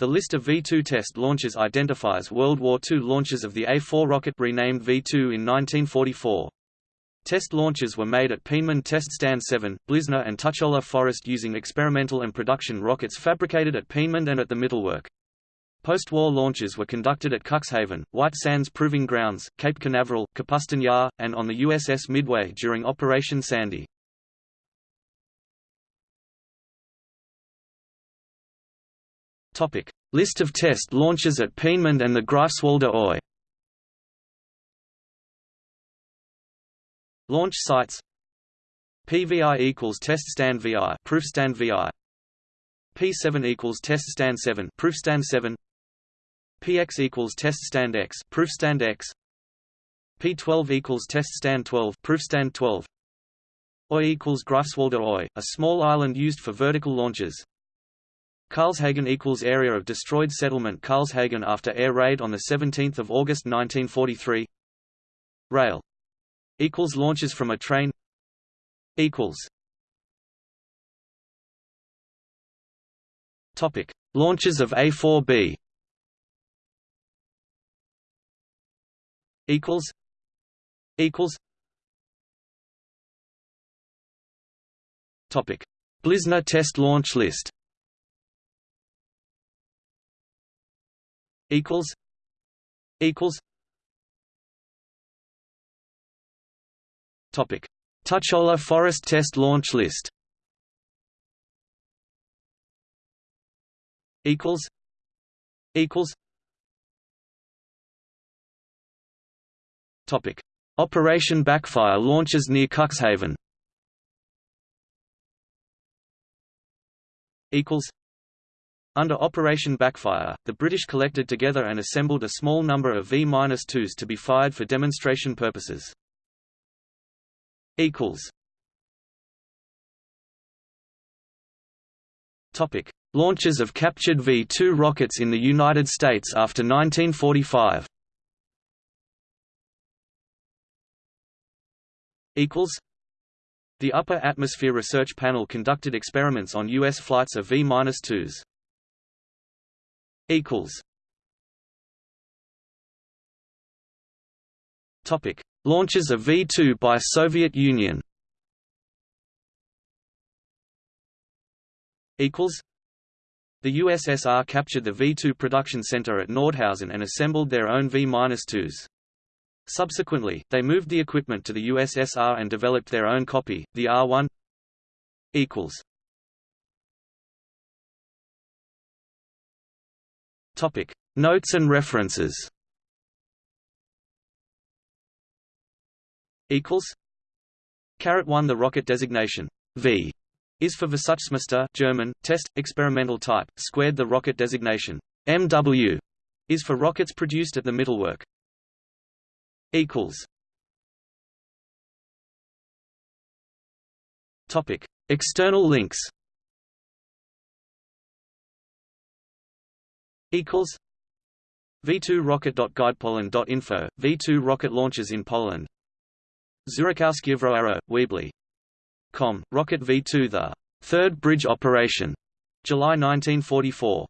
The list of V-2 test launches identifies World War II launches of the A-4 rocket renamed V-2 in 1944. Test launches were made at Peenemünde Test Stand 7, Blizna and Tuchola Forest using experimental and production rockets fabricated at Peenemünde and at the Mittelwerk. Post-war launches were conducted at Cuxhaven, White Sands Proving Grounds, Cape Canaveral, Kapustin Yar, and on the USS Midway during Operation Sandy. Topic: List of test launches at Peenemünde and the Greifswalder Oie. Launch sites. PVI equals test stand VI proof stand VI P7 equals test stand 7 proof stand 7 PX equals test stand X proof stand X. P12 equals test stand 12 proof stand 12 OI equals Greifswalder Oie, a small island used for vertical launches Karlshagen equals area of destroyed settlement Karlshagen after air raid on the 17th of August 1943 Rail equals launches from a train equals Topic. Launches of A4B equals equals Topic. Blizna test launch list equals equals. Topic. Tuchola Forest Test Launch List. Equals equals. Topic. Operation Backfire launches near Cuxhaven. Equals under Operation Backfire, the British collected together and assembled a small number of V-2s to be fired for demonstration purposes. Topic: Launches of captured V-2 rockets in the United States after 1945. Equals. The Upper Atmosphere Research Panel conducted experiments on U.S. flights of V-2s equals Topic: Launches of V2 by Soviet Union. Equals. The USSR captured the V2 production center at Nordhausen and assembled their own V-2s. Subsequently, they moved the equipment to the USSR and developed their own copy, the R1. Equals. Topic: Notes and references. Equals. Caret one. The rocket designation V is for Versuchsmuster German test experimental type. Squared. The rocket designation MW is for rockets produced at the Mittelwerk. Equals. Topic: External links. Equals v2rocket.guidepoland.info V2 rocket launches in Poland. Zurikowski Weebly. Com rocket V2 the third bridge operation. July 1944